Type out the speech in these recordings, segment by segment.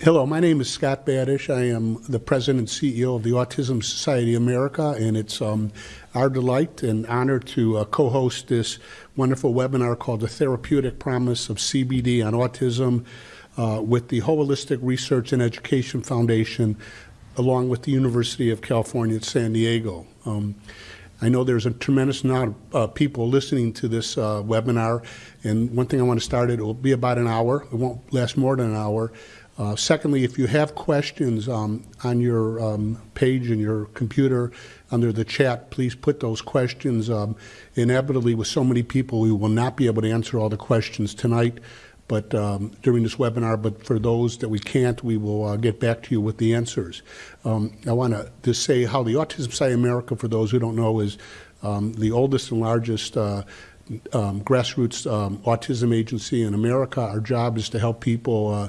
Hello, my name is Scott Badesch. I am the president and CEO of the Autism Society of America, and it's um, our delight and honor to uh, co-host this wonderful webinar called The Therapeutic Promise of CBD on Autism uh, with the Wholistic Research and Education Foundation, along with the University of California at San Diego. Um, I know there's a tremendous amount of uh, people listening to this uh, webinar, and one thing I want to start, it will be about an hour. It won't last more than an hour. Uh, secondly, if you have questions um, on your um, page in your computer under the chat, please put those questions. Um, inevitably, with so many people, we will not be able to answer all the questions tonight but um, during this webinar, but for those that we can't, we will uh, get back to you with the answers. Um, I want to just say how the Autism Society of America, for those who don't know, is um, the oldest and largest uh, grassroots autism agency in America. Our job is to help people uh,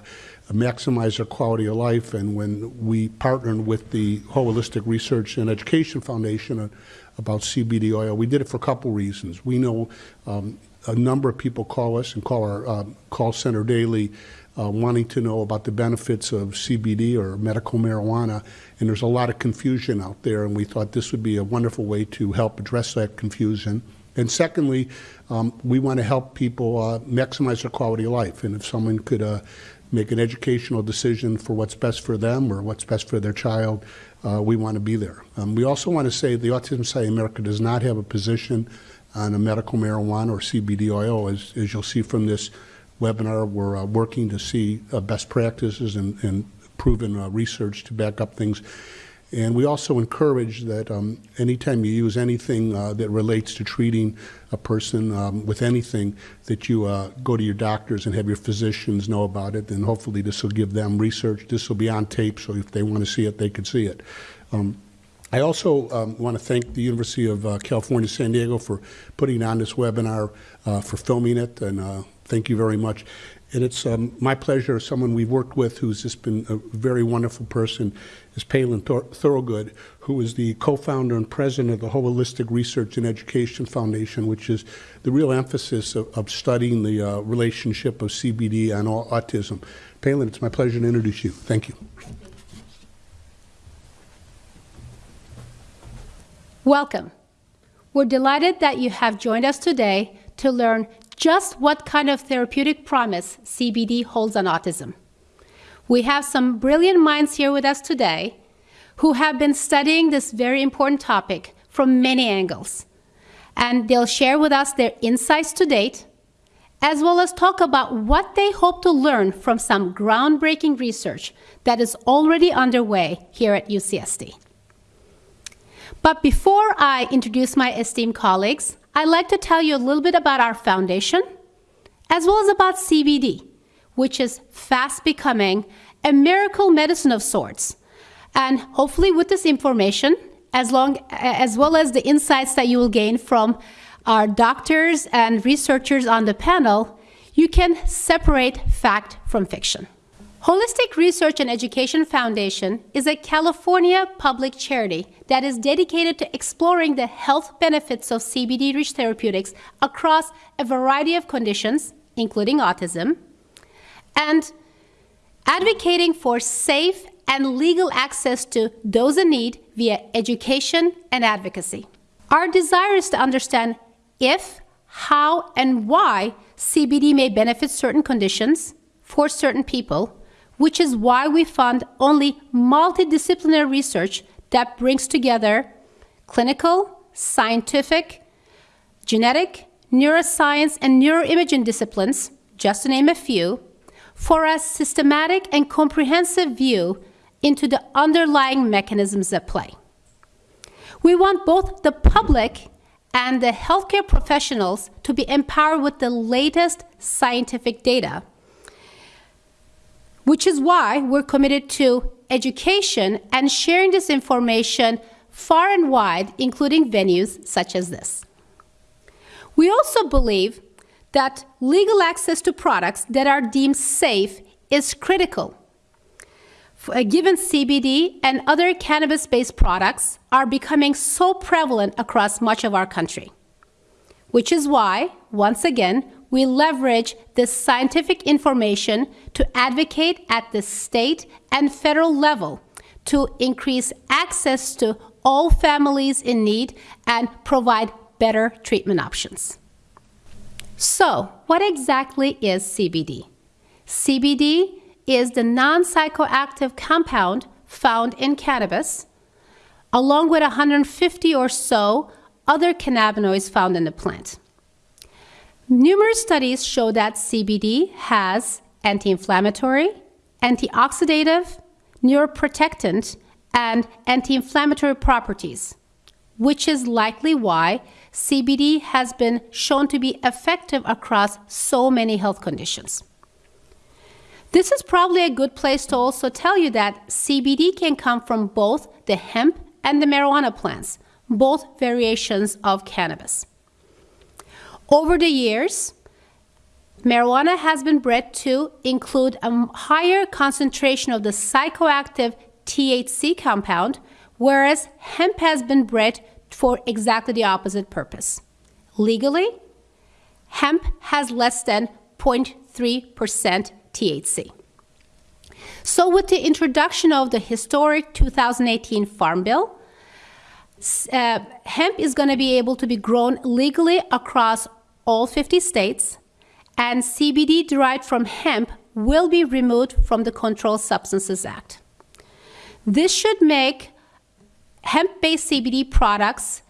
maximize their quality of life. And when we partnered with the Wholistic Research and Education Foundation about CBD oil, we did it for a couple reasons. We know um, a number of people call us and call our uh, call center daily uh, wanting to know about the benefits of CBD or medical marijuana. And there's a lot of confusion out there, and we thought this would be a wonderful way to help address that confusion. And secondly, um, we want to help people uh, maximize their quality of life. And if someone could uh, make an educational decision for what's best for them or what's best for their child, uh, we want to be there. Um, we also want to say the Autism Society of America does not have a position on a medical marijuana or CBD oil. As, as you'll see from this webinar, we're uh, working to see uh, best practices and, and proven uh, research to back up things. And we also encourage that um, anytime you use anything uh, that relates to treating a person um, with anything, that you uh, go to your doctors and have your physicians know about it. And hopefully this will give them research. This will be on tape, so if they want to see it, they can see it. Um, I also um, want to thank the University of uh, California, San Diego for putting on this webinar, uh, for filming it, and uh, thank you very much. And it's um, my pleasure, someone we've worked with who's just been a very wonderful person, is Pelin Thor Thorogood, who is the co-founder and president of the Wholistic Research and Education Foundation, which is the real emphasis of, of studying the uh, relationship of CBD and autism. Pelin, it's my pleasure to introduce you. Thank you. Welcome. We're delighted that you have joined us today to learn just what kind of therapeutic promise CBD holds on autism. We have some brilliant minds here with us today who have been studying this very important topic from many angles. And they'll share with us their insights to date, as well as talk about what they hope to learn from some groundbreaking research that is already underway here at UCSD. But before I introduce my esteemed colleagues, I'd like to tell you a little bit about our foundation, as well as about CBD, which is fast becoming a miracle medicine of sorts. And hopefully with this information, as, long, as well as the insights that you will gain from our doctors and researchers on the panel, you can separate fact from fiction. Wholistic Research and Education Foundation is a California public charity that is dedicated to exploring the health benefits of CBD-rich therapeutics across a variety of conditions, including autism, and advocating for safe and legal access to those in need via education and advocacy. Our desire is to understand if, how, and why CBD may benefit certain conditions for certain people, which is why we fund only multidisciplinary research that brings together clinical, scientific, genetic, neuroscience, and neuroimaging disciplines, just to name a few, for a systematic and comprehensive view into the underlying mechanisms at play. We want both the public and the healthcare professionals to be empowered with the latest scientific data which is why we're committed to education and sharing this information far and wide, including venues such as this. We also believe that legal access to products that are deemed safe is critical. Uh, given CBD and other cannabis-based products are becoming so prevalent across much of our country. Which is why, once again, we leverage this scientific information to advocate at the state and federal level to increase access to all families in need and provide better treatment options. So, what exactly is CBD? CBD is the non psychoactive compound found in cannabis, along with 150 or so other cannabinoids found in the plant. Numerous studies show that CBD has anti inflammatory, antioxidative, neuroprotectant, and anti inflammatory properties, which is likely why CBD has been shown to be effective across so many health conditions. This is probably a good place to also tell you that CBD can come from both the hemp and the marijuana plants, both variations of cannabis. Over the years, marijuana has been bred to include a higher concentration of the psychoactive THC compound, whereas hemp has been bred for exactly the opposite purpose. Legally, hemp has less than 0.3% THC. So, with the introduction of the historic 2018 Farm Bill, uh, hemp is going to be able to be grown legally across all 50 states, and CBD derived from hemp will be removed from the Controlled Substances Act. This should make hemp based CBD products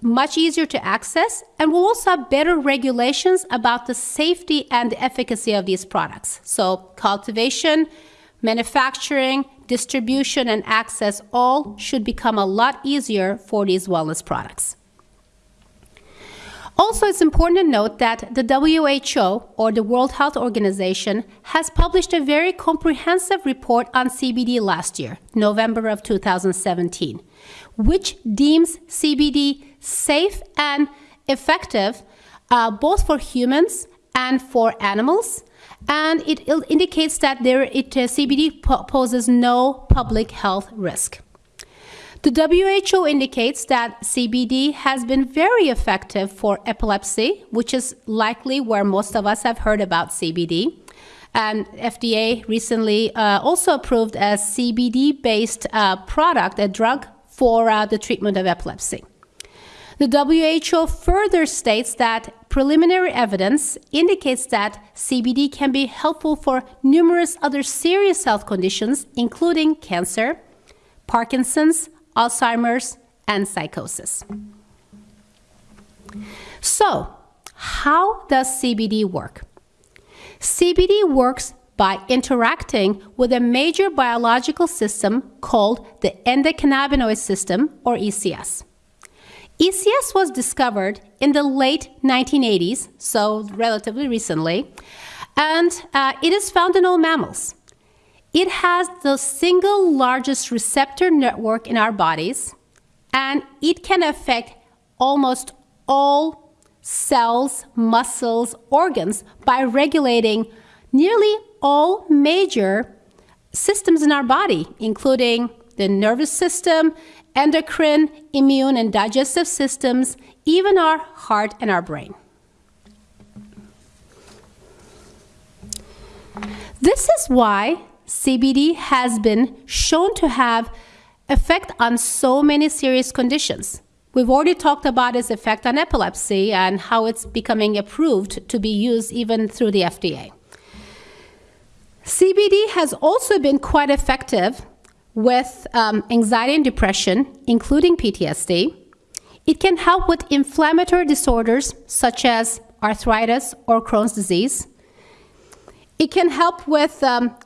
much easier to access and will also have better regulations about the safety and the efficacy of these products. So, cultivation, manufacturing, distribution, and access all should become a lot easier for these wellness products. Also, it's important to note that the WHO, or the World Health Organization, has published a very comprehensive report on CBD last year, November of 2017, which deems CBD safe and effective uh, both for humans and for animals. And it indicates that there, it, uh, CBD poses no public health risk. The WHO indicates that CBD has been very effective for epilepsy, which is likely where most of us have heard about CBD. And FDA recently uh, also approved a CBD based uh, product, a drug for uh, the treatment of epilepsy. The WHO further states that preliminary evidence indicates that CBD can be helpful for numerous other serious health conditions, including cancer, Parkinson's, Alzheimer's, and psychosis. So, how does CBD work? CBD works by interacting with a major biological system called the endocannabinoid system, or ECS. ECS was discovered in the late 1980s, so relatively recently, and uh, it is found in all mammals. It has the single largest receptor network in our bodies, and it can affect almost all cells, muscles, organs by regulating nearly all major systems in our body, including the nervous system, endocrine, immune, and digestive systems, even our heart and our brain. This is why CBD has been shown to have effect on so many serious conditions. We've already talked about its effect on epilepsy and how it's becoming approved to be used even through the FDA. CBD has also been quite effective with um, anxiety and depression, including PTSD. It can help with inflammatory disorders such as arthritis or Crohn's disease. It can help with um,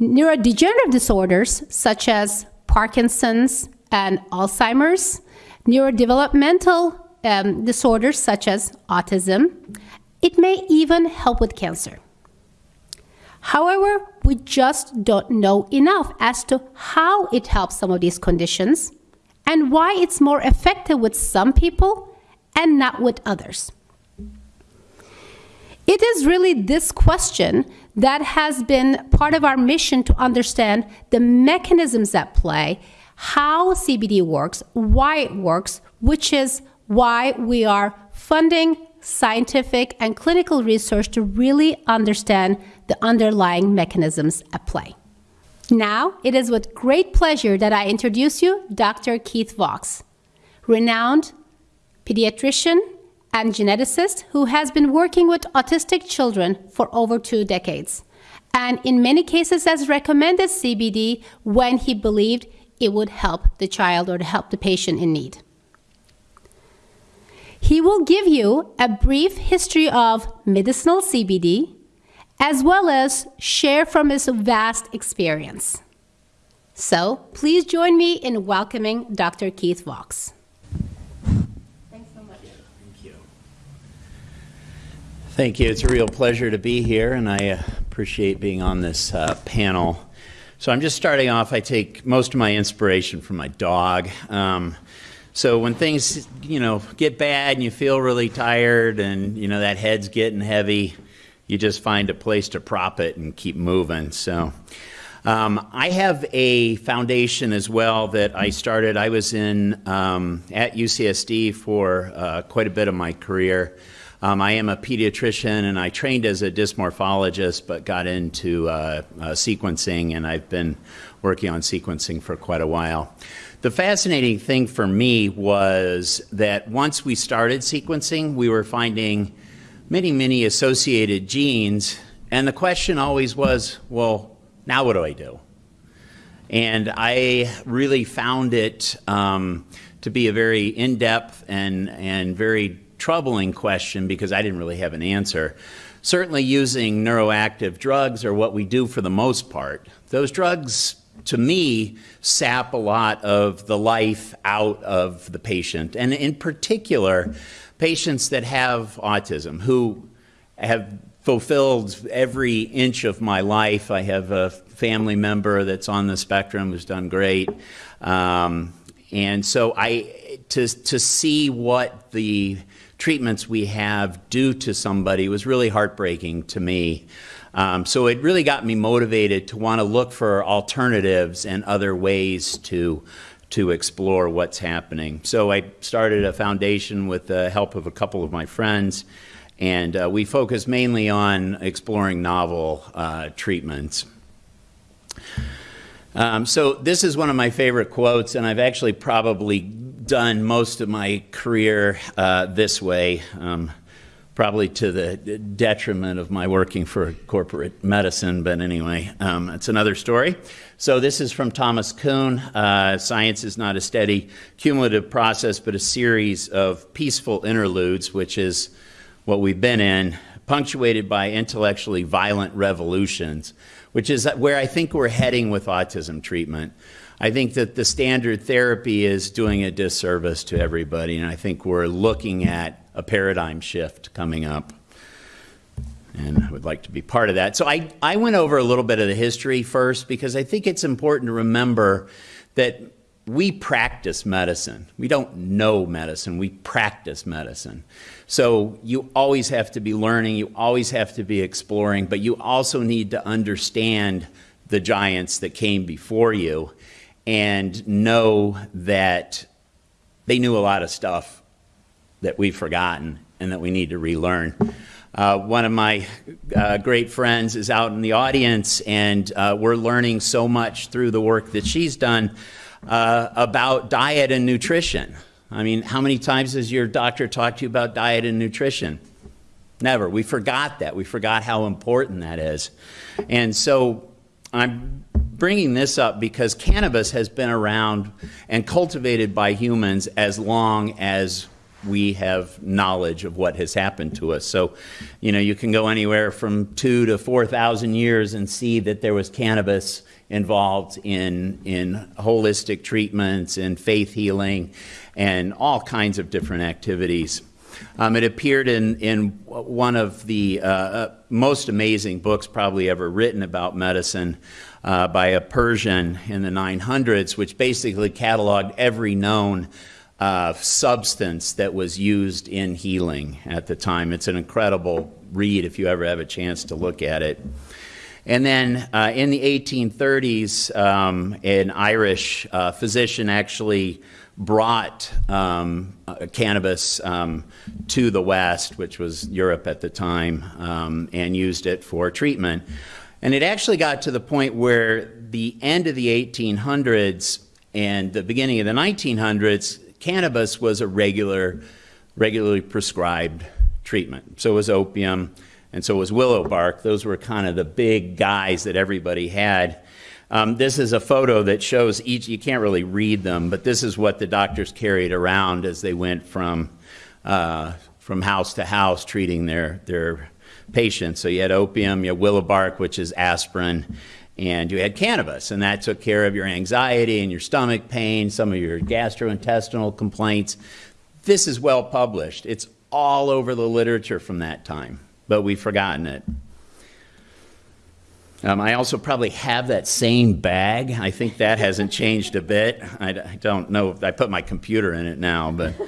neurodegenerative disorders such as Parkinson's and Alzheimer's, neurodevelopmental um, disorders such as autism. It may even help with cancer. However, we just don't know enough as to how it helps some of these conditions and why it's more effective with some people and not with others. It is really this question that has been part of our mission to understand the mechanisms at play, how CBD works, why it works, which is why we are funding scientific, and clinical research to really understand the underlying mechanisms at play. Now, it is with great pleasure that I introduce you Dr. Keith Vaux, renowned pediatrician and geneticist who has been working with autistic children for over two decades, and in many cases has recommended CBD when he believed it would help the child or to help the patient in need. He will give you a brief history of medicinal CBD, as well as share from his vast experience. So please join me in welcoming Dr. Keith Vaux. Thanks so much. Thank you. Thank you. It's a real pleasure to be here, and I uh, appreciate being on this uh, panel. So I'm just starting off. I take most of my inspiration from my dog. Um, so when things, you know, get bad and you feel really tired and, you know, that head's getting heavy, you just find a place to prop it and keep moving. So um, I have a foundation as well that I started. I was in um, at UCSD for uh, quite a bit of my career. Um, I am a pediatrician and I trained as a dysmorphologist, but got into uh, uh, sequencing, and I've been working on sequencing for quite a while. The fascinating thing for me was that once we started sequencing, we were finding many, many associated genes, and the question always was, well, now what do I do? And I really found it um, to be a very in-depth and, and very troubling question because I didn't really have an answer. Certainly using neuroactive drugs are what we do for the most part. Those drugs to me, sap a lot of the life out of the patient. And in particular, patients that have autism who have fulfilled every inch of my life. I have a family member that's on the spectrum who's done great. Um, and so I, to, to see what the treatments we have do to somebody was really heartbreaking to me. Um, so it really got me motivated to want to look for alternatives and other ways to to explore what's happening. So I started a foundation with the help of a couple of my friends, and uh, we focus mainly on exploring novel uh, treatments. Um, so this is one of my favorite quotes, and I've actually probably done most of my career uh, this way. Um, probably to the detriment of my working for corporate medicine, but anyway, um, it's another story. So this is from Thomas Kuhn. Uh, Science is not a steady cumulative process, but a series of peaceful interludes, which is what we've been in, punctuated by intellectually violent revolutions, which is where I think we're heading with autism treatment. I think that the standard therapy is doing a disservice to everybody, and I think we're looking at a paradigm shift coming up. And I would like to be part of that. So I, I went over a little bit of the history first because I think it's important to remember that we practice medicine. We don't know medicine, we practice medicine. So you always have to be learning, you always have to be exploring, but you also need to understand the giants that came before you and know that they knew a lot of stuff that we've forgotten and that we need to relearn. Uh, one of my uh, great friends is out in the audience, and uh, we're learning so much through the work that she's done uh, about diet and nutrition. I mean, how many times has your doctor talked to you about diet and nutrition? Never. We forgot that. We forgot how important that is. And so I'm bringing this up because cannabis has been around and cultivated by humans as long as we have knowledge of what has happened to us. So, you know, you can go anywhere from two to 4,000 years and see that there was cannabis involved in, in holistic treatments and faith healing and all kinds of different activities. Um, it appeared in, in one of the uh, uh most amazing books probably ever written about medicine uh, by a Persian in the 900s, which basically cataloged every known uh, substance that was used in healing at the time. It's an incredible read if you ever have a chance to look at it. And then uh, in the 1830s, um, an Irish uh, physician actually brought um, uh, cannabis um, to the West, which was Europe at the time, um, and used it for treatment. And it actually got to the point where the end of the 1800s and the beginning of the 1900s, cannabis was a regular, regularly prescribed treatment. So was opium, and so was willow bark. Those were kind of the big guys that everybody had. Um, this is a photo that shows each, you can't really read them, but this is what the doctors carried around as they went from, uh, from house to house treating their, their patients. So you had opium, you had willow bark, which is aspirin, and you had cannabis, and that took care of your anxiety and your stomach pain, some of your gastrointestinal complaints. This is well published. It's all over the literature from that time, but we've forgotten it. Um, I also probably have that same bag. I think that hasn't changed a bit. I, I don't know if I put my computer in it now, but.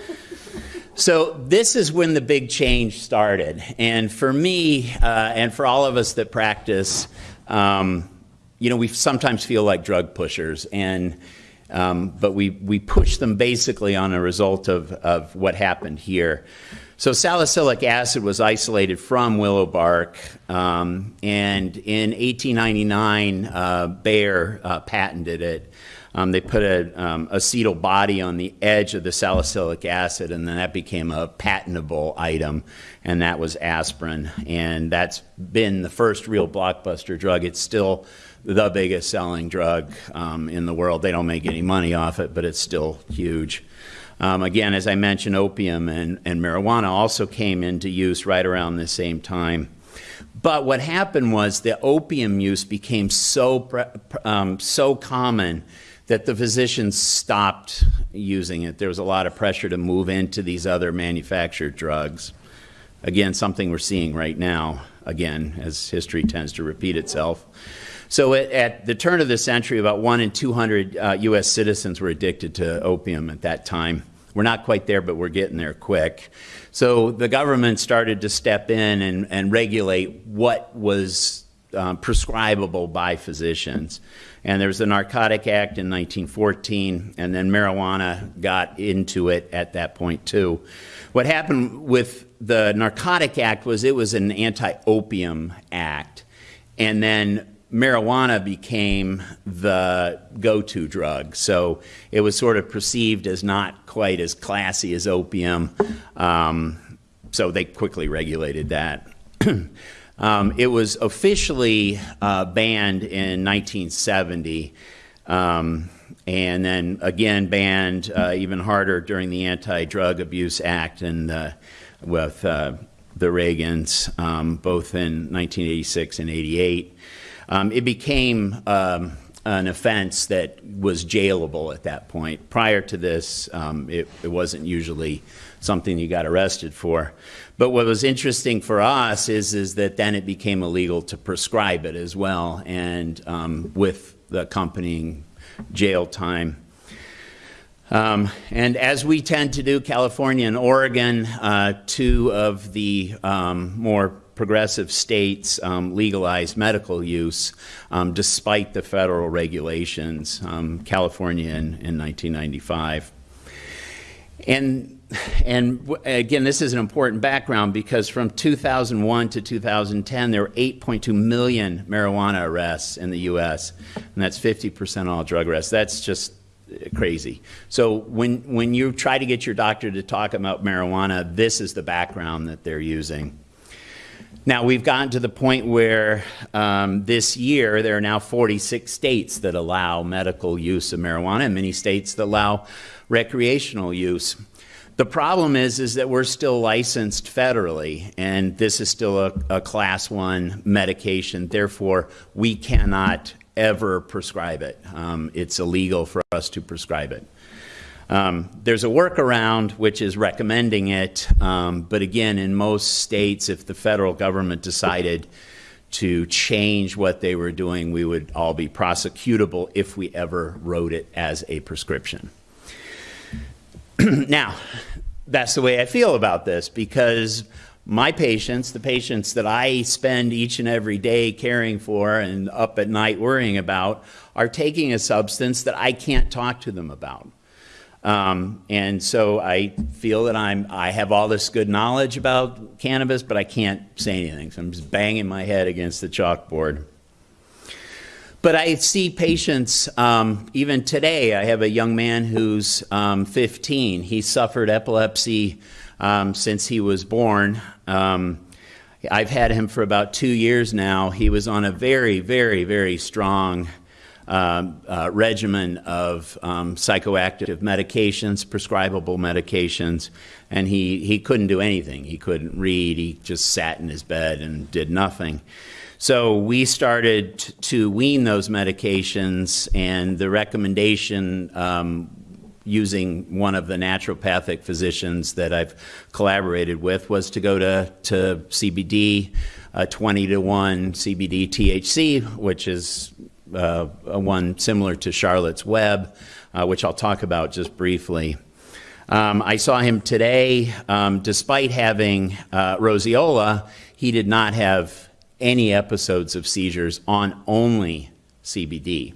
So this is when the big change started. And for me, uh, and for all of us that practice, um, you know, we sometimes feel like drug pushers, and um, but we we push them basically on a result of of what happened here. So salicylic acid was isolated from willow bark, um, and in 1899, uh, Bayer uh, patented it. Um, they put a um, acetyl body on the edge of the salicylic acid, and then that became a patentable item, and that was aspirin. And that's been the first real blockbuster drug. It's still the biggest selling drug um, in the world. They don't make any money off it, but it's still huge. Um, again, as I mentioned, opium and, and marijuana also came into use right around the same time. But what happened was the opium use became so, um, so common that the physicians stopped using it. There was a lot of pressure to move into these other manufactured drugs. Again, something we're seeing right now, again, as history tends to repeat itself. So at, at, the turn of the century, about one in 200 uh, U.S. citizens were addicted to opium at that time. We're not quite there, but we're getting there quick. So the government started to step in and, and regulate what was um, prescribable by physicians. And there was the Narcotic Act in 1914, and then marijuana got into it at that point too. What happened with the Narcotic Act was it was an anti-opium act, and then marijuana became the go-to drug. So it was sort of perceived as not quite as classy as opium. Um, so they quickly regulated that. um, it was officially uh, banned in 1970. Um, and then again banned uh, even harder during the Anti-Drug Abuse Act and uh, with the Reagans, um, both in 1986 and 88. Um, it became um, an offense that was jailable at that point. Prior to this, um, it, it, wasn't usually something you got arrested for. But what was interesting for us is, is that then it became illegal to prescribe it as well, and um, with the accompanying jail time. Um, and as we tend to do, California and Oregon, uh, two of the um, more progressive states um, legalized medical use um, despite the federal regulations, um, California in, in 1995. And, and again, this is an important background because from 2001 to 2010, there were 8.2 million marijuana arrests in the U.S., and that's 50% all drug arrests. That's just crazy. So when, when you try to get your doctor to talk about marijuana, this is the background that they're using. Now, we've gotten to the point where um, this year there are now 46 states that allow medical use of marijuana and many states that allow recreational use. The problem is, is that we're still licensed federally, and this is still a, a class one medication. Therefore, we cannot ever prescribe it. Um, it's illegal for us to prescribe it. Um, there's a workaround which is recommending it, um, but again, in most states, if the federal government decided to change what they were doing, we would all be prosecutable if we ever wrote it as a prescription. now, that's the way I feel about this because my patients, the patients that I spend each and every day caring for and up at night worrying about, are taking a substance that I can't talk to them about. Um, and so I feel that I'm, I have all this good knowledge about cannabis, but I can't say anything. So I'm just banging my head against the chalkboard. But I see patients, um, even today, I have a young man who's um, 15. He suffered epilepsy um, since he was born. Um, I've had him for about two years now. He was on a very, very, very strong um, uh, regimen of um, psychoactive medications, prescribable medications, and he, he couldn't do anything. He couldn't read. He just sat in his bed and did nothing. So we started to wean those medications, and the recommendation um, using one of the naturopathic physicians that I've collaborated with was to go to, to CBD, uh, 20 to 1 CBD THC, which is uh, one similar to Charlotte's Web, uh, which I'll talk about just briefly. Um, I saw him today. Um, despite having uh, roseola, he did not have any episodes of seizures on only CBD.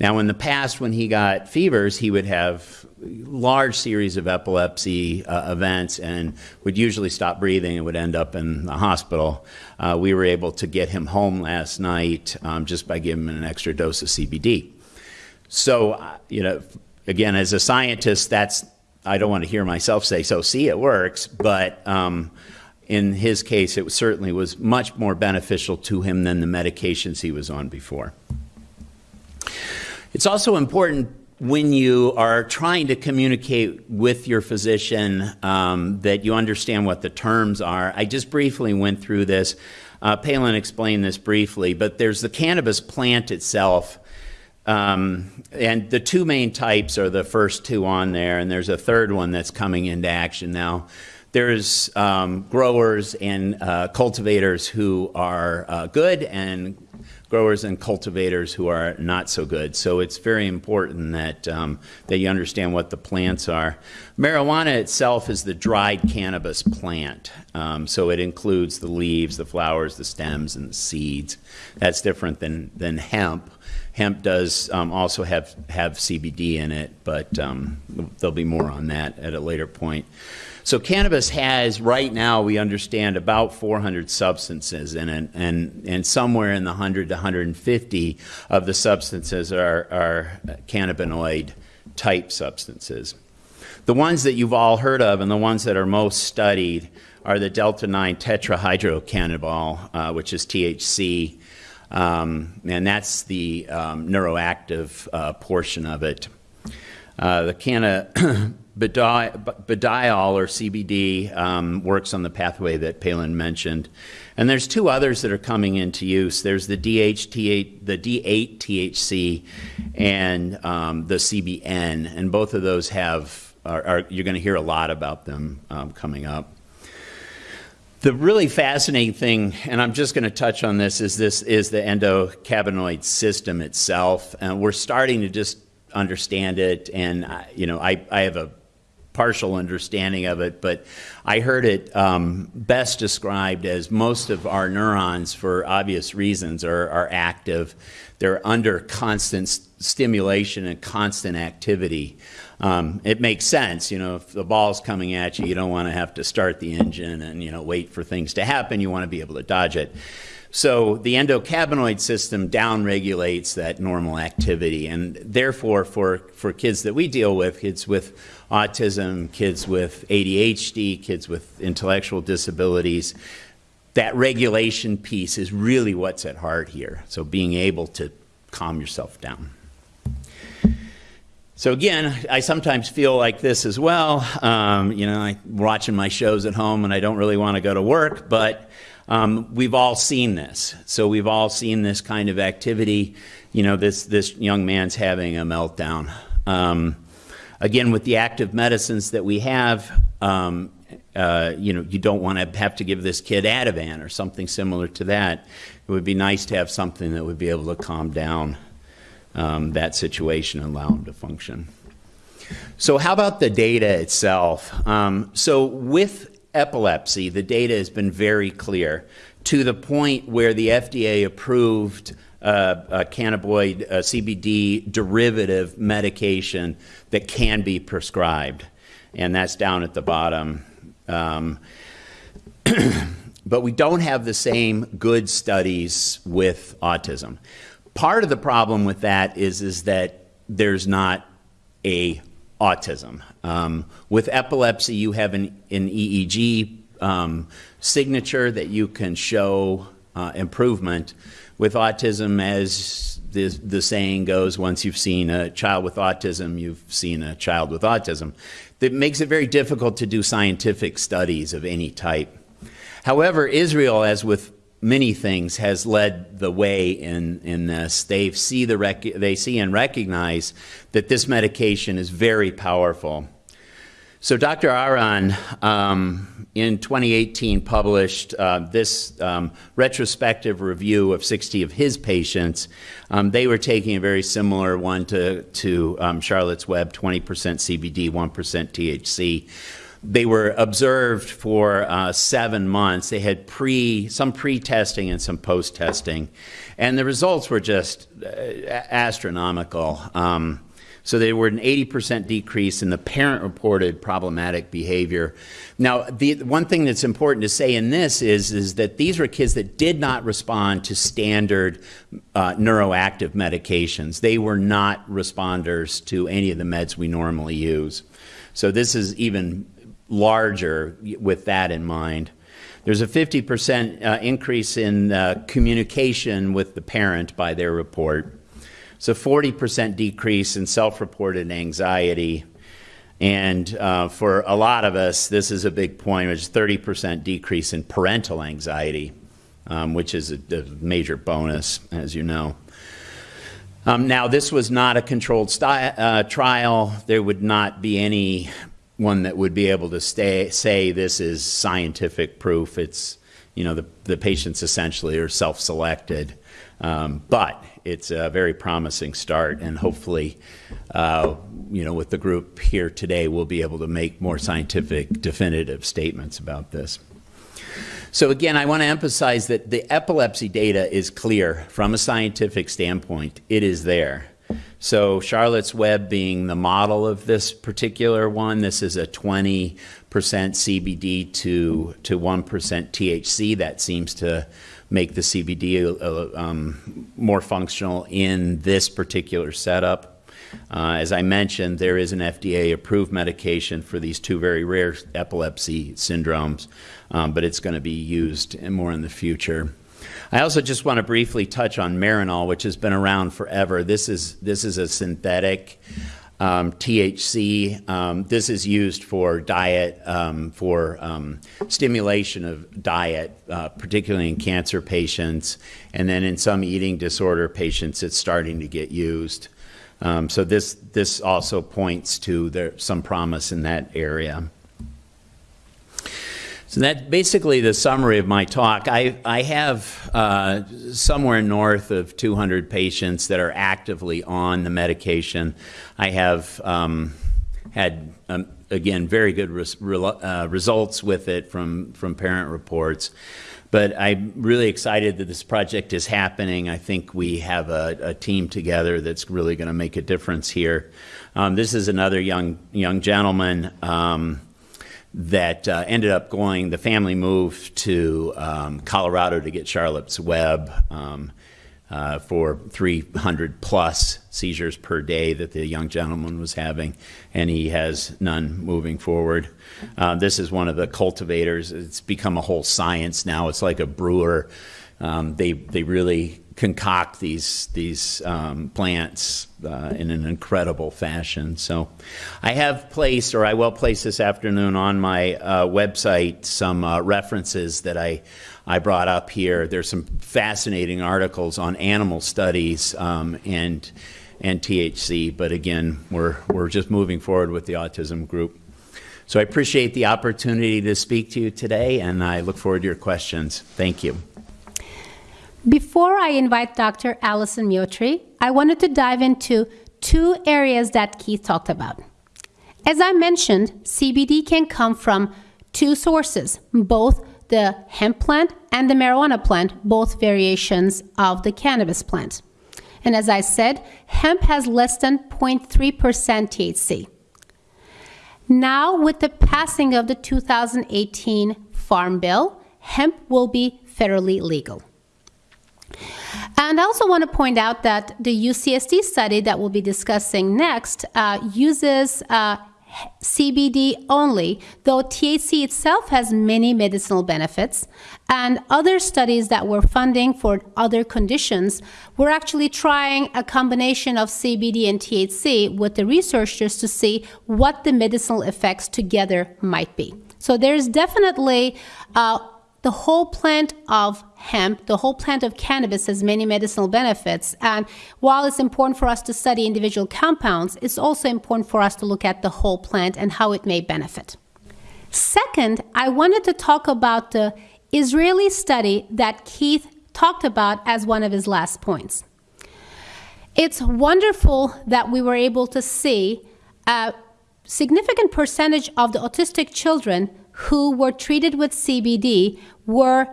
Now, in the past, when he got fevers, he would have large series of epilepsy uh, events and would usually stop breathing and would end up in the hospital. Uh, we were able to get him home last night um, just by giving him an extra dose of CBD. So, uh, you know, again, as a scientist, that's, I don't want to hear myself say, so see, it works, but um, in his case, it certainly was much more beneficial to him than the medications he was on before. It's also important when you are trying to communicate with your physician um, that you understand what the terms are. I just briefly went through this. Uh, Pelin explained this briefly, but there's the cannabis plant itself. Um, and the two main types are the first two on there, and there's a third one that's coming into action now. There's um, growers and uh, cultivators who are uh, good and growers and cultivators who are not so good. So it's very important that, um, that you understand what the plants are. Marijuana itself is the dried cannabis plant. Um, so it includes the leaves, the flowers, the stems, and the seeds. That's different than, than hemp. Hemp does um, also have, have CBD in it, but um, there'll be more on that at a later point. So cannabis has, right now, we understand about 400 substances in it, and, and somewhere in the 100 to 150 of the substances are, are cannabinoid type substances. The ones that you've all heard of and the ones that are most studied are the delta 9 tetrahydrocannabinol, uh, which is THC, um, and that's the um, neuroactive uh, portion of it. Uh, the canna Budiol or CBD um, works on the pathway that Pelin mentioned. And there's two others that are coming into use. There's the, DHT, the D8 THC and um, the CBN, and both of those have, are, are you're going to hear a lot about them um, coming up. The really fascinating thing, and I'm just going to touch on this, is this is the endocannabinoid system itself. And we're starting to just understand it, and you know, I, I have a partial understanding of it, but I heard it um, best described as most of our neurons, for obvious reasons, are, are active. They're under constant stimulation and constant activity. Um, it makes sense, you know, if the ball's coming at you, you don't want to have to start the engine and, you know, wait for things to happen. You want to be able to dodge it. So the endocannabinoid system downregulates that normal activity, and therefore, for, for kids that we deal with, kids with autism, kids with ADHD, kids with intellectual disabilities, that regulation piece is really what's at heart here. So being able to calm yourself down. So again, I sometimes feel like this as well. Um, you know, I'm watching my shows at home and I don't really want to go to work, but um, we've all seen this. So we've all seen this kind of activity. You know, this, this young man's having a meltdown. Um, again, with the active medicines that we have, um, uh, you know, you don't want to have to give this kid Ativan or something similar to that. It would be nice to have something that would be able to calm down um, that situation and allow them to function. So how about the data itself? Um, so with epilepsy, the data has been very clear to the point where the FDA approved uh, a cannabinoid uh, CBD derivative medication that can be prescribed. And that's down at the bottom. Um, but we don't have the same good studies with autism. Part of the problem with that is, is that there's not a autism. Um, with epilepsy, you have an, an EEG um, signature that you can show uh, improvement. With autism, as the, the saying goes, once you've seen a child with autism, you've seen a child with autism. That makes it very difficult to do scientific studies of any type. However, Israel, as with many things, has led the way in, in this. They see, the rec- they see and recognize that this medication is very powerful. So Dr. Aharon um, in 2018 published uh, this um, retrospective review of 60 of his patients. Um, they were taking a very similar one to, to um, Charlotte's Web, 20% CBD, 1% THC. They were observed for uh, seven months. They had pre some pre-testing and some post-testing, and the results were just uh, astronomical. Um, so they were an 80% decrease in the parent-reported problematic behavior. Now, the one thing that's important to say in this is, is that these were kids that did not respond to standard uh, neuroactive medications. They were not responders to any of the meds we normally use. So this is even larger with that in mind. There's a 50% uh, increase in uh, communication with the parent by their report. So 40% decrease in self-reported anxiety. And uh, for a lot of us, this is a big point, which is 30% decrease in parental anxiety, um, which is a, a, major bonus, as you know. Um, now, this was not a controlled uh, trial. There would not be any one that would be able to stay, say this is scientific proof. It's, you know, the, the patients essentially are self-selected. Um, but it's a very promising start, and hopefully, uh, you know, with the group here today, we'll be able to make more scientific, definitive statements about this. So again, I want to emphasize that the epilepsy data is clear from a scientific standpoint. It is there. So Charlotte's Web being the model of this particular one, this is a 20% CBD to, to 1% THC. That seems to make the CBD uh, um, more functional in this particular setup. Uh, as I mentioned, there is an FDA-approved medication for these two very rare epilepsy syndromes, um, but it's going to be used more in the future. I also just want to briefly touch on Marinol, which has been around forever. This is this is a synthetic um, THC. Um, this is used for diet, um, for um, stimulation of diet, uh, particularly in cancer patients, and then in some eating disorder patients, it's starting to get used. Um, so this this also points to there, some promise in that area. So that's basically the summary of my talk. I, I have uh, somewhere north of 200 patients that are actively on the medication. I have um, had, um, again, very good res uh, results with it from, from parent reports. But I'm really excited that this project is happening. I think we have a, a team together that's really going to make a difference here. Um, this is another young, young gentleman. That uh, ended up going, the family moved to um, Colorado to get Charlotte's Web um, uh, for 300 plus seizures per day that the young gentleman was having, and he has none moving forward. Uh, this is one of the cultivators. It's become a whole science now. It's like a brewer. Um, they, they really concoct these these um, plants uh, in an incredible fashion. So, I have placed, or I will place this afternoon on my uh, website, some uh, references that I I brought up here. There's some fascinating articles on animal studies um, and and THC, but again, we're we're just moving forward with the autism group. So I appreciate the opportunity to speak to you today, and I look forward to your questions. Thank you. Before I invite Dr. Alysson Muotri, I wanted to dive into two areas that Keith talked about. As I mentioned, CBD can come from two sources, both the hemp plant and the marijuana plant, both variations of the cannabis plant. And as I said, hemp has less than 0.3% THC. Now, with the passing of the 2018 Farm Bill, hemp will be federally legal. And I also want to point out that the UCSD study that we'll be discussing next uh, uses uh, CBD only, though THC itself has many medicinal benefits. And other studies that we're funding for other conditions, we're actually trying a combination of CBD and THC with the researchers to see what the medicinal effects together might be. So there's definitely uh, the whole plant of hemp, the whole plant of cannabis has many medicinal benefits. And while it's important for us to study individual compounds, it's also important for us to look at the whole plant and how it may benefit. Second, I wanted to talk about the Israeli study that Keith talked about as one of his last points. It's wonderful that we were able to see a significant percentage of the autistic children who were treated with CBD were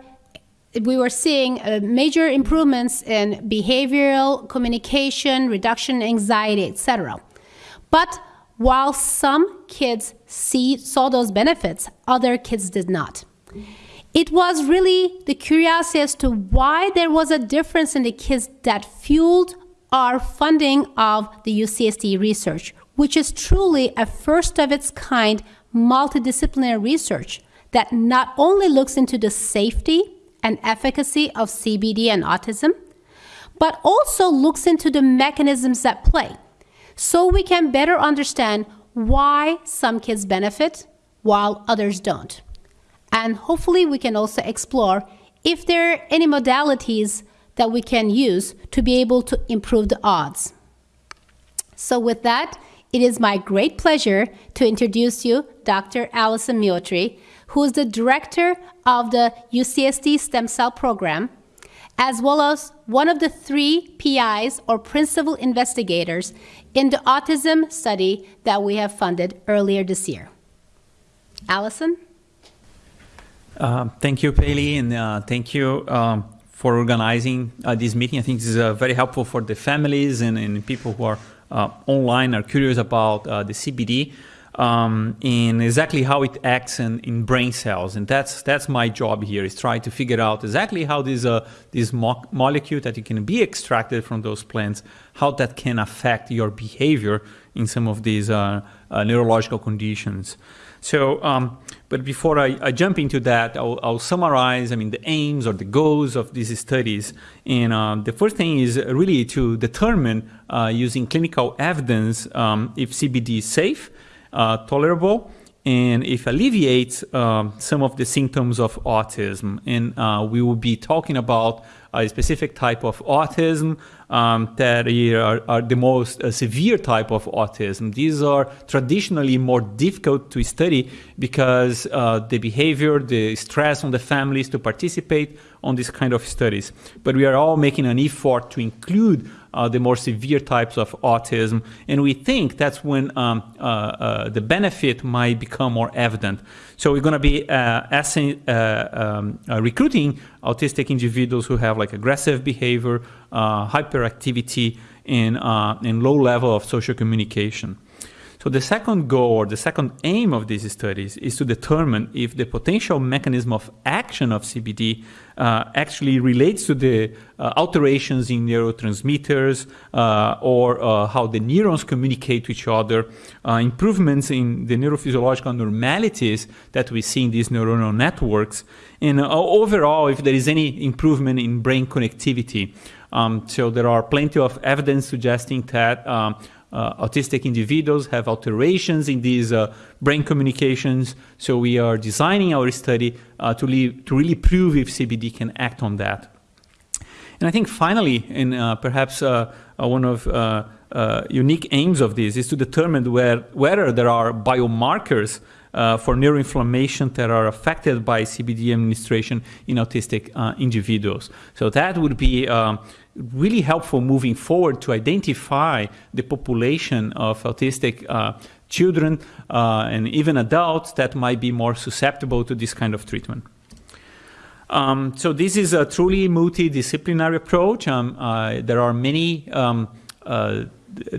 we were seeing uh, major improvements in behavioral communication, reduction anxiety, etc. But while some kids see, saw those benefits, other kids did not. It was really the curiosity as to why there was a difference in the kids that fueled our funding of the UCSD research, which is truly a first of its kind multidisciplinary research that not only looks into the safety and efficacy of CBD and autism, but also looks into the mechanisms at play so we can better understand why some kids benefit while others don't. And hopefully, we can also explore if there are any modalities that we can use to be able to improve the odds. So, with that, it is my great pleasure to introduce you Dr. Alysson Muotri, who is the director of the UCSD Stem Cell Program, as well as one of the three PIs or principal investigators in the autism study that we have funded earlier this year. Alysson? Uh, thank you, Paley, and uh, thank you um, for organizing uh, this meeting. I think this is uh, very helpful for the families and, and people who are uh, online are curious about uh, the CBD um, and exactly how it acts in, in brain cells. And that's that's my job here is try to figure out exactly how this uh, this mo molecule that you can be extracted from those plants, how that can affect your behavior in some of these uh, uh, neurological conditions. So, um, but before I, I, jump into that, I'll, I'll, summarize, I mean, the aims or the goals of these studies. And uh, the first thing is really to determine, uh, using clinical evidence, um, if CBD is safe, tolerable, and if alleviates um, some of the symptoms of autism. And uh, we will be talking about a specific type of autism um, that are, are, the most uh, severe type of autism. These are traditionally more difficult to study because uh, the behavior, the stress on the families to participate on this kind of studies. But we are all making an effort to include uh, the more severe types of autism. And we think that's when um, uh, uh, the benefit might become more evident. So we're going to be uh, asking, um, recruiting autistic individuals who have like aggressive behavior, hyperactivity, and, and low level of social communication. So the second goal or the second aim of these studies is to determine if the potential mechanism of action of CBD uh, actually relates to the uh, alterations in neurotransmitters uh, or uh, how the neurons communicate to each other, uh, improvements in the neurophysiological normalities that we see in these neuronal networks, and uh, overall if there is any improvement in brain connectivity. Um, so there are plenty of evidence suggesting that um, autistic individuals have alterations in these uh, brain communications. So we are designing our study uh, to, leave, to really prove if CBD can act on that. And I think finally, and uh, perhaps uh, uh, one of unique aims of this is to determine where, whether there are biomarkers uh, for neuroinflammation that are affected by CBD administration in autistic uh, individuals. So that would be um, really helpful moving forward to identify the population of autistic uh, children uh, and even adults that might be more susceptible to this kind of treatment. Um, so this is a truly multidisciplinary approach. Um, uh, there are many um, uh,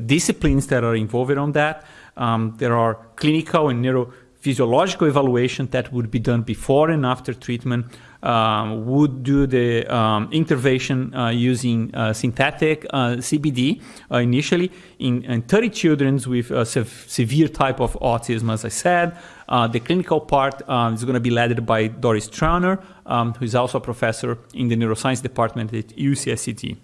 disciplines that are involved on that. Um, there are clinical and neurophysiological evaluation that would be done before and after treatment. Um, would do the um, intervention uh, using uh, synthetic uh, CBD uh, initially in, in, 30 children with a sev severe type of autism, as I said. Uh, the clinical part um, is going to be led by Doris Trauner, um, who is also a professor in the neuroscience department at UCSD.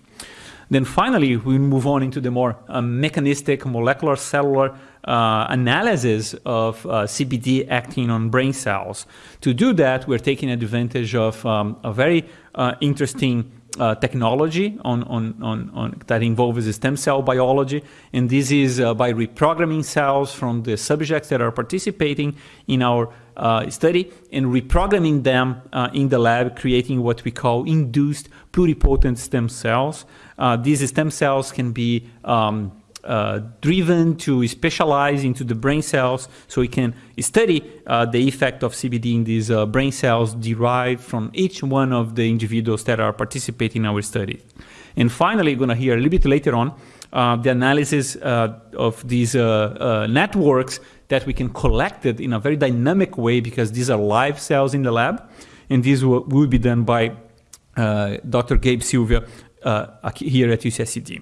Then finally, we move on into the more uh, mechanistic molecular cellular uh, analysis of uh, CBD acting on brain cells. To do that, we're taking advantage of um, a very uh, interesting uh, technology on, on, on, on, that involves stem cell biology. And this is uh, by reprogramming cells from the subjects that are participating in our uh, study and reprogramming them in the lab, creating what we call induced pluripotent stem cells. These stem cells can be um, uh, driven to specialize into the brain cells so we can study uh, the effect of CBD in these uh, brain cells derived from each one of the individuals that are participating in our study. And finally, you're going to hear a little bit later on uh, the analysis uh, of these networks that we can collect it in a very dynamic way because these are live cells in the lab. And this will, will be done by Dr. Gabe Silva here at UCSD.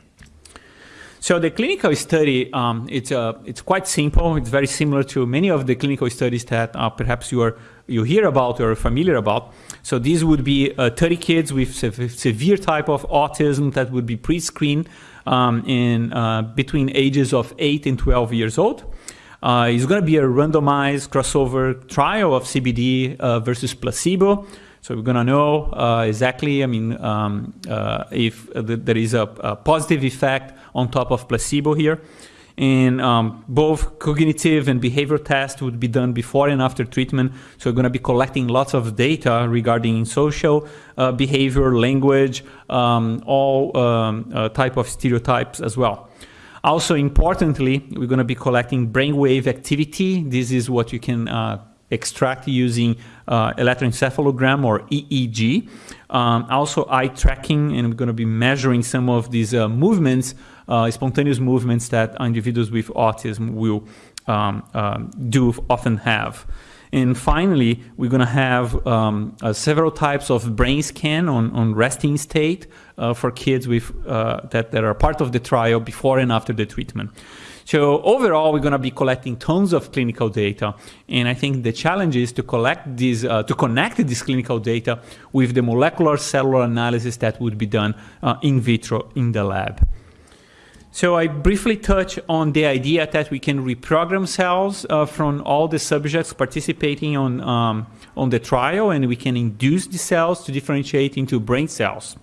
So the clinical study, um, it's, uh, it's quite simple. It's very similar to many of the clinical studies that uh, perhaps you, are, you hear about or are familiar about. So these would be uh, 30 kids with se severe type of autism that would be pre-screened um, in uh, between ages of 8 and 12 years old. Uh, it's going to be a randomized crossover trial of CBD uh, versus placebo. So we're going to know uh, exactly, I mean, um, uh, if there is a, a, positive effect on top of placebo here. And um, both cognitive and behavior tests would be done before and after treatment. So we're going to be collecting lots of data regarding social uh, behavior, language, um, all um, uh, type of stereotypes as well. Also importantly, we're going to be collecting brainwave activity. This is what you can uh, extract using uh, electroencephalogram or EEG. Um, also eye tracking, and we're going to be measuring some of these uh, movements, uh, spontaneous movements that individuals with autism will um, um do often have. And finally, we're going to have um, uh, several types of brain scan on, on resting state uh, for kids with, uh, that, that are part of the trial before and after the treatment. So overall, we're going to be collecting tons of clinical data. And I think the challenge is to collect these, uh, to connect this clinical data with the molecular cellular analysis that would be done uh, in vitro in the lab. So I briefly touch on the idea that we can reprogram cells uh, from all the subjects participating on, um, on the trial, and we can induce the cells to differentiate into brain cells.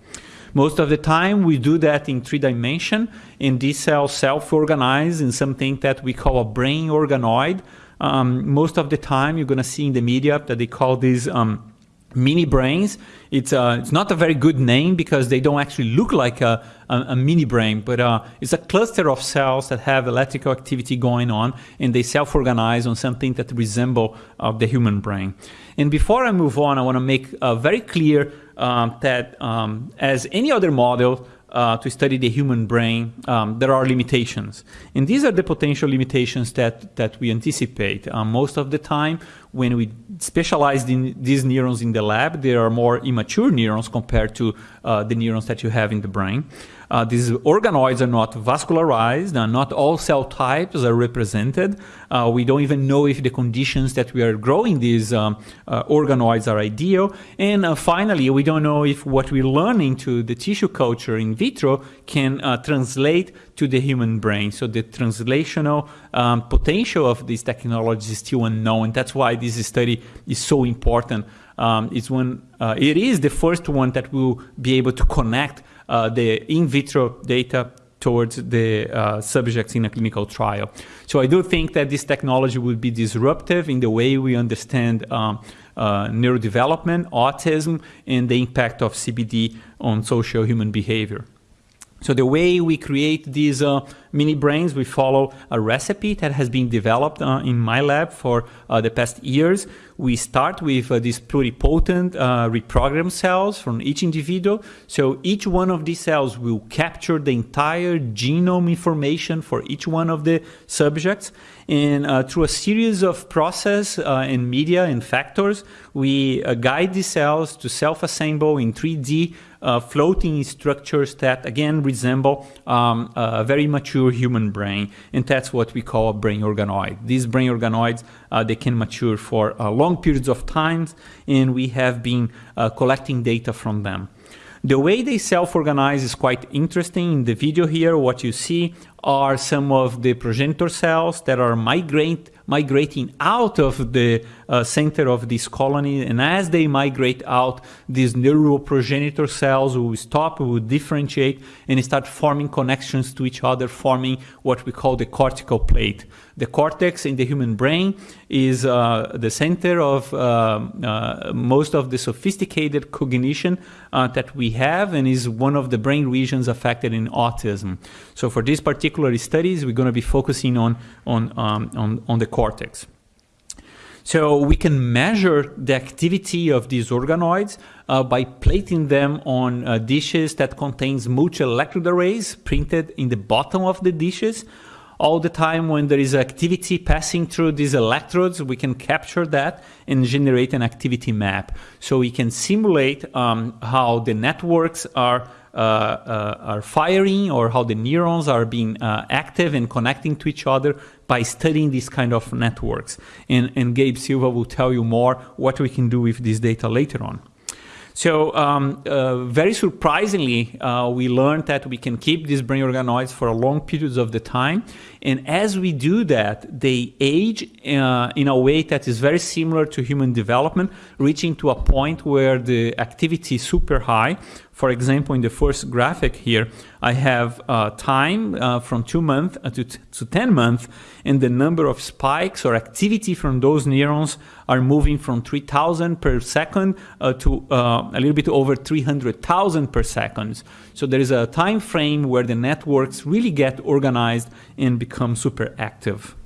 Most of the time, we do that in three dimension, and these cells self-organize in something that we call a brain organoid. Um, most of the time, you're going to see in the media that they call these um, mini brains. It's, uh, it's not a very good name because they don't actually look like a, a, a mini brain, but uh, it's a cluster of cells that have electrical activity going on and they self-organize on something that resemble uh, the human brain. And before I move on, I want to make uh, very clear um, that um, as any other model uh, to study the human brain, um, there are limitations. And these are the potential limitations that, that we anticipate. Um, most of the time, when we specialize in these neurons in the lab, there are more immature neurons compared to uh, the neurons that you have in the brain. Uh, these organoids are not vascularized, uh, not all cell types are represented. Uh, we don't even know if the conditions that we are growing these um, uh, organoids are ideal. And uh, finally, we don't know if what we learn into the tissue culture in vitro can uh, translate to the human brain. So the translational um, potential of this technology is still unknown. That's why this study is so important. Um, it's when it is the first one that will be able to connect uh, the in vitro data towards the uh, subjects in a clinical trial. So I do think that this technology would be disruptive in the way we understand um, uh, neurodevelopment, autism, and the impact of CBD on social human behavior. So the way we create these uh, mini brains, we follow a recipe that has been developed uh, in my lab for uh, the past years. We start with uh, these pluripotent uh, reprogrammed cells from each individual. So each one of these cells will capture the entire genome information for each one of the subjects. And uh, through a series of process and media and factors, we guide the cells to self-assemble in 3D uh, floating structures that again resemble um, a very mature human brain, and that's what we call a brain organoid. These brain organoids uh, they can mature for uh, long periods of time, and we have been uh, collecting data from them. The way they self-organize is quite interesting. In the video here, what you see are some of the progenitor cells that are migrate, migrating out of the uh, center of this colony. And as they migrate out, these neural progenitor cells will stop, will differentiate, and start forming connections to each other, forming what we call the cortical plate. The cortex in the human brain is uh, the center of uh, uh, most of the sophisticated cognition uh, that we have and is one of the brain regions affected in autism. So for these particular studies, we're going to be focusing on, on, um, on, on the cortex. So we can measure the activity of these organoids uh, by plating them on uh, dishes that contains multi-electrode arrays printed in the bottom of the dishes all the time when there is activity passing through these electrodes, we can capture that and generate an activity map. So we can simulate um, how the networks are are firing or how the neurons are being uh, active and connecting to each other by studying these kind of networks. And, and Gabe Silva will tell you more what we can do with this data later on. So um, uh, very surprisingly, uh, we learned that we can keep these brain organoids for long periods of the time. And as we do that, they age uh, in a way that is very similar to human development, reaching to a point where the activity is super high. For example, in the first graphic here, I have uh, time uh, from two months uh, to, to 10 months, and the number of spikes or activity from those neurons are moving from 3,000 per second uh, to uh, a little bit over 300,000 per second. So there is a time frame where the networks really get organized and become super active.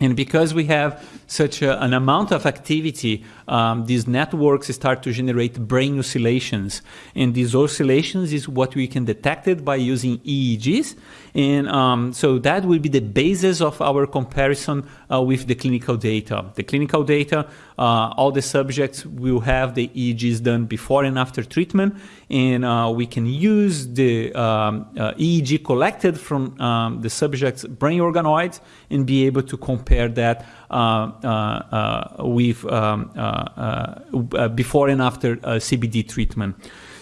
And because we have such a, an amount of activity, um, these networks start to generate brain oscillations. And these oscillations is what we can detect it by using EEGs. And um, so that will be the basis of our comparison uh, with the clinical data. The clinical data, uh, all the subjects will have the EEGs done before and after treatment. And uh, we can use the um, uh, EEG collected from um, the subject's brain organoids and be able to compare that uh, uh, with um, before and after CBD treatment.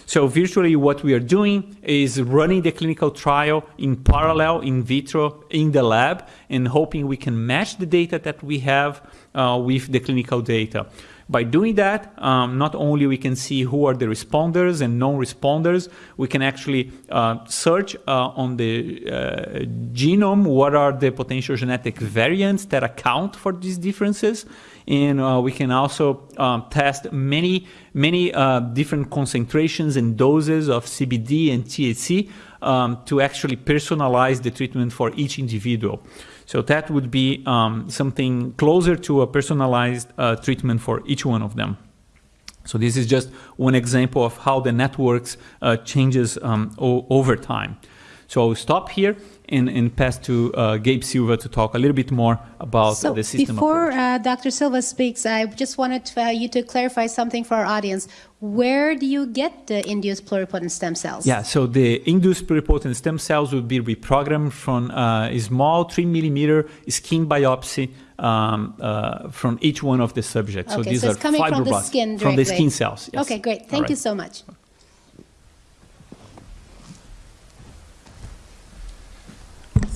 So virtually what we are doing is running the clinical trial in parallel in vitro in the lab and hoping we can match the data that we have uh, with the clinical data. By doing that, um, not only we can see who are the responders and non-responders, we can actually uh, search uh, on the uh, genome what are the potential genetic variants that account for these differences and uh, we can also um, test many, many uh, different concentrations and doses of CBD and THC um, to actually personalize the treatment for each individual. So that would be um, something closer to a personalized uh, treatment for each one of them. So this is just one example of how the networks uh, changes um, over time. So I'll stop here and, and pass to uh, Gabe Silva to talk a little bit more about so the system before uh, Dr. Silva speaks, I just wanted to, uh, you to clarify something for our audience. Where do you get the induced pluripotent stem cells? Yeah, so the induced pluripotent stem cells would be reprogrammed from uh, a small three millimeter skin biopsy um, uh, from each one of the subjects. Okay, so these so are coming from the fibroblasts skin from the skin cells. Yes. Okay, great. Thank right. you so much.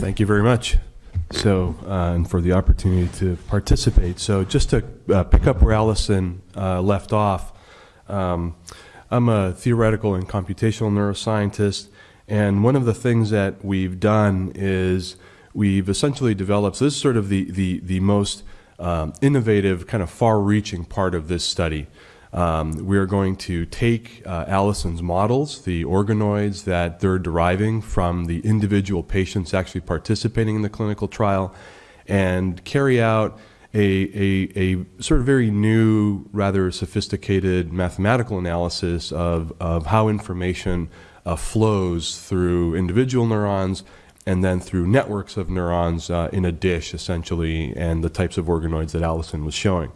Thank you very much. So, uh, and for the opportunity to participate. So, just to uh, pick up where Alysson uh, left off, um, I'm a theoretical and computational neuroscientist, and one of the things that we've done is we've essentially developed. So, this is sort of the the the most um, innovative, kind of far-reaching part of this study. Um, we are going to take uh, Alysson's models, the organoids that they're deriving from the individual patients actually participating in the clinical trial, and carry out a, a, a sort of very new, rather sophisticated mathematical analysis of, of how information uh, flows through individual neurons and then through networks of neurons uh, in a dish, essentially, and the types of organoids that Allison was showing.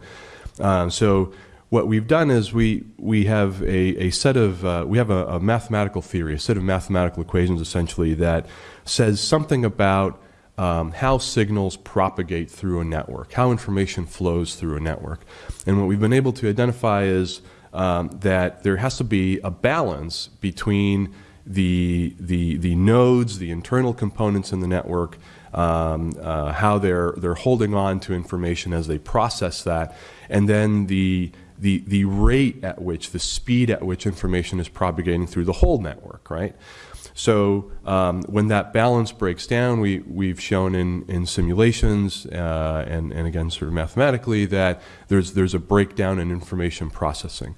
Um, so what we've done is we, we have a, a set of, uh, we have a, a mathematical theory, a set of mathematical equations, essentially, that says something about um, how signals propagate through a network, how information flows through a network. And what we've been able to identify is um, that there has to be a balance between the, the, the nodes, the internal components in the network, um, uh, how they're, they're holding on to information as they process that, and then the, the, the rate at which, the speed at which information is propagating through the whole network, right? So um, when that balance breaks down, we, we've shown in, in simulations uh, and, and again sort of mathematically that there's, there's a breakdown in information processing.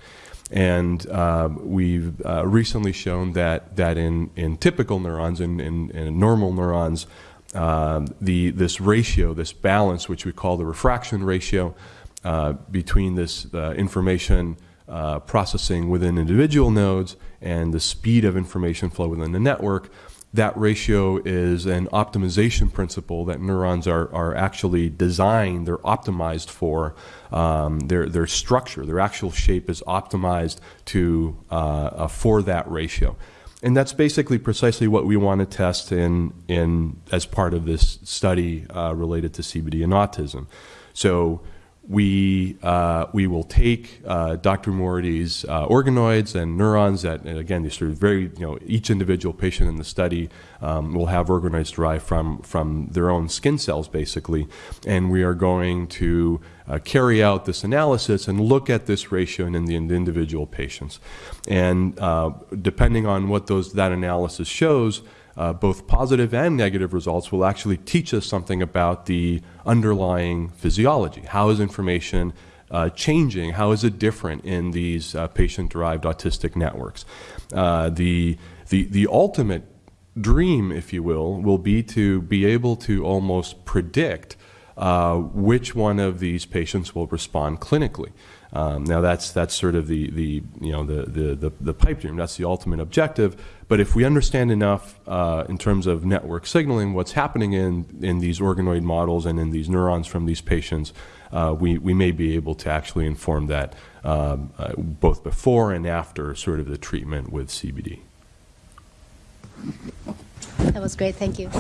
And uh, we've uh, recently shown that, that in, in typical neurons, in, in, in normal neurons, um, the, this ratio, this balance, which we call the refraction ratio, between this uh, information uh, processing within individual nodes and the speed of information flow within the network, that ratio is an optimization principle that neurons are, are actually designed, they're optimized for. Um, their, their structure, their actual shape is optimized to, uh, uh, for that ratio. And that's basically precisely what we want to test in, in, as part of this study uh, related to CBD and autism. So we, uh, we will take uh, Dr. Muotri's uh, organoids and neurons that, and again, these of very, you know, each individual patient in the study um, will have organoids derived from, from their own skin cells, basically. And we are going to uh, carry out this analysis and look at this ratio in the individual patients. And uh, depending on what those, that analysis shows, uh, both positive and negative results will actually teach us something about the underlying physiology. How is information uh, changing? How is it different in these uh, patient-derived autistic networks? Uh, the, the, the ultimate dream, if you will, will be to be able to almost predict uh, which one of these patients will respond clinically. Um, now that's that's sort of the the you know the, the the the pipe dream. That's the ultimate objective. But if we understand enough uh, in terms of network signaling, what's happening in in these organoid models and in these neurons from these patients, uh, we we may be able to actually inform that um, uh, both before and after sort of the treatment with CBD. That was great. Thank you.